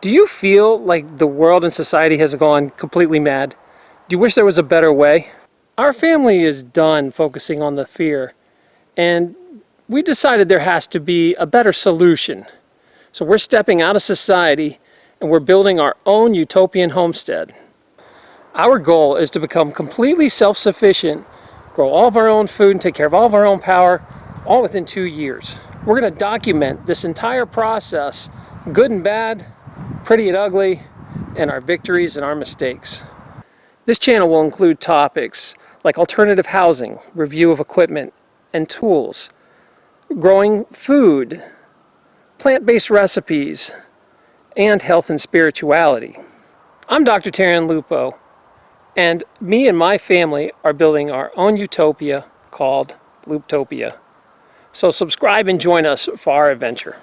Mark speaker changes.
Speaker 1: Do you feel like the world and society has gone completely mad? Do you wish there was a better way? Our family is done focusing on the fear and we decided there has to be a better solution. So we're stepping out of society and we're building our own utopian homestead. Our goal is to become completely self-sufficient, grow all of our own food and take care of all of our own power, all within two years. We're going to document this entire process, good and bad, pretty and ugly, and our victories and our mistakes. This channel will include topics like alternative housing, review of equipment and tools, growing food, plant-based recipes, and health and spirituality. I'm Dr. Taryn Lupo, and me and my family are building our own utopia called Looptopia. So subscribe and join us for our adventure.